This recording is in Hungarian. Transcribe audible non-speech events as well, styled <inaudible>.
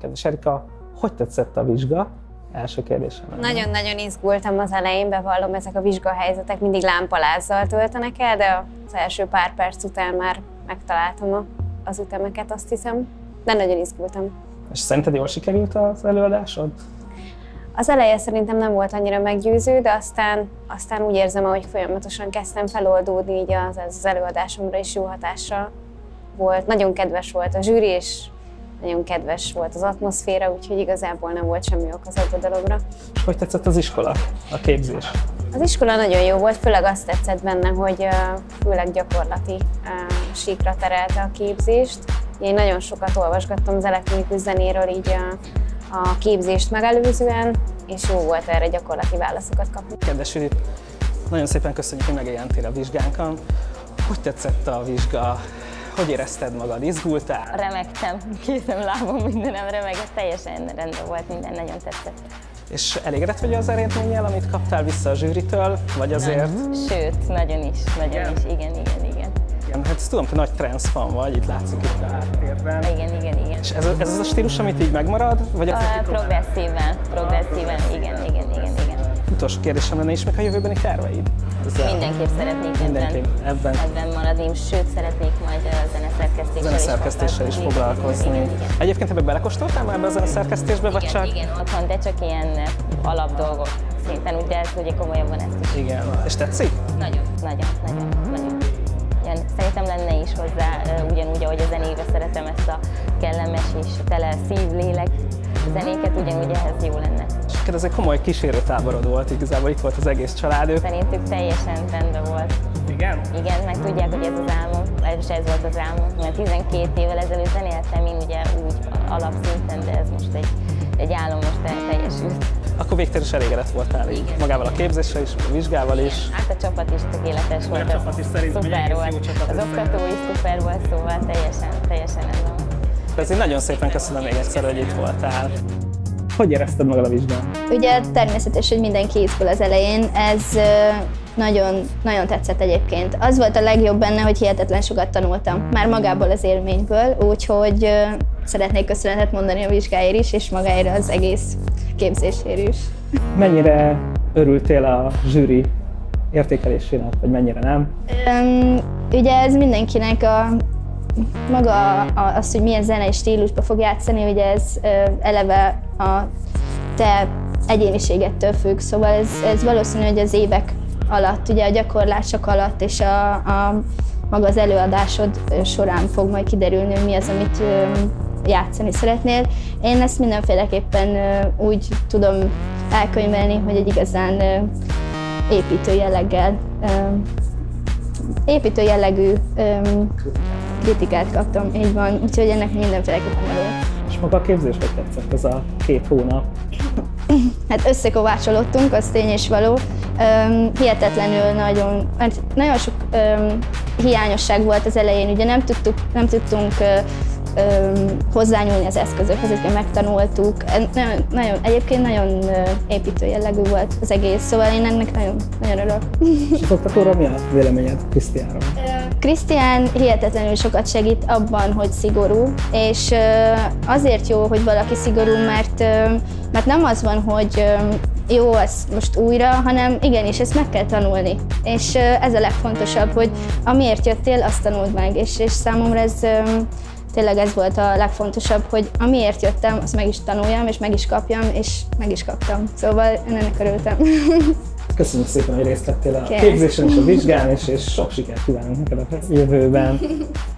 Kedves Erika, hogy tetszett a vizsga? Első kérdésem. Nagyon-nagyon izgultam az elején, bevallom, ezek a vizsgahelyzetek mindig lámpalázzal töltenek el, de az első pár perc után már megtaláltam a, az ütemeket, azt hiszem. De nagyon izgultam. És szerinted jól sikerült az előadásod? Az eleje szerintem nem volt annyira meggyőző, de aztán, aztán úgy érzem, hogy folyamatosan kezdtem feloldódni, így az, az előadásomra is jó hatással volt. Nagyon kedves volt a zsűri, és nagyon kedves volt az atmoszféra, úgyhogy igazából nem volt semmi ok az aggodalomra. Hogy tetszett az iskola, a képzés? Az iskola nagyon jó volt, főleg azt tetszett benne, hogy főleg gyakorlati síkra terelte a képzést. Én nagyon sokat olvasgattam az elektronikus zenéről így a, a képzést megelőzően, és jó volt erre gyakorlati válaszokat kapni. Kedves Judit, nagyon szépen köszönjük, hogy megjelentél a vizsgánkon. Hogy tetszett a vizsga? Hogy érezted magad? Izgultál? Remegtem, kézem, lábam, mindenem remegett, teljesen rendben volt, minden nagyon tetszett. És elégedett vagy az eredménnyel, amit kaptál vissza a zsűritől, vagy azért? Sőt, nagyon is, nagyon igen? is, igen, igen, igen. Igen, hát tudom, te nagy fan vagy, itt látszik itt a háttérben. Igen, igen, igen. És ez, ez az a stílus, amit így megmarad? Vagy a progresszíven, progresszíven, igen, igen, igen, igen. Utolsó kérdésem lenne is, meg a jövőbeni terveid? Ezzel Mindenképp szeretnék Mindenképp ebben, ebben maradni, sőt szeretnék majd a zeneszerkesztéssel, is, foglalkozni. Egyébként ebbe belekóstoltál már ebbe a zeneszerkesztésbe, vagy igen, csak? Igen, otthon, de csak ilyen alapdolgok szinten, úgy, de ez ugye komolyabban ezt is. Igen. És tetszik? Nagyon, nagyon, nagyon, nagyon. Igen, szerintem lenne is hozzá, ugyanúgy, ahogy a zenébe szeretem ezt a kellemes és tele szív-lélek zenéket, ugyanúgy ehhez jó lenne. És ez egy komoly kísérőtáborod volt, igazából itt volt az egész család. Szerintük teljesen rendben volt. Igen? Igen, meg tudják, hogy ez az álmom, és ez volt az álmom, mert 12 évvel ezelőtt zenéltem én ugye úgy alapszinten, de ez most egy, egy álom most teljesült. Akkor végtelen is elégedett voltál így magával a képzéssel is, a vizsgával is. Hát a csapat is tökéletes volt. A csapat is szerintem szuper volt. Csapat az oktató is szuper volt, szóval teljesen, teljesen ez van. Ezért nagyon szépen köszönöm még egyszer, hogy itt voltál. Hogy érezted magad a vizsgán? Ugye természetes, hogy mindenki izgul az elején, ez nagyon, nagyon tetszett egyébként. Az volt a legjobb benne, hogy hihetetlen sokat tanultam, már magából az élményből, úgyhogy szeretnék köszönetet mondani a vizsgáért is, és magáért az egész képzéséért is. Mennyire örültél a zsűri értékelésének, vagy mennyire nem? Um, ugye ez mindenkinek a maga az, hogy milyen zenei stílusba fog játszani, ugye ez eleve a te egyéniségettől függ, szóval ez, ez valószínű, hogy az évek alatt, ugye a gyakorlások alatt és a, a maga az előadásod során fog majd kiderülni, hogy mi az, amit játszani szeretnél. Én ezt mindenféleképpen úgy tudom elkönyvelni, hogy egy igazán építő jelleggel, építő jellegű kritikát kaptam, így van, úgyhogy ennek mindenféleképpen való. És maga a képzés hogy tetszett ez a két hónap? hát összekovácsolódtunk, az tény és való. Um, hihetetlenül nagyon, hát nagyon sok um, hiányosság volt az elején, ugye nem, tudtuk, nem tudtunk uh, hozzányúlni az eszközökhez, ezeket megtanultuk. Nagyon, nagyon, egyébként nagyon építő jellegű volt az egész, szóval én ennek nagyon, nagyon örülök. És mi a véleményed Krisztiánról? Krisztián hihetetlenül sokat segít abban, hogy szigorú, és azért jó, hogy valaki szigorú, mert, mert nem az van, hogy jó, ez most újra, hanem igenis, ezt meg kell tanulni. És ez a legfontosabb, hogy amiért jöttél, azt tanuld meg, és, és számomra ez tényleg ez volt a legfontosabb, hogy amiért jöttem, azt meg is tanuljam, és meg is kapjam, és meg is kaptam. Szóval én ennek örültem. <laughs> Köszönjük szépen, hogy részt vettél a képzésen és a vizsgán, és, és sok sikert kívánunk neked a jövőben. <laughs>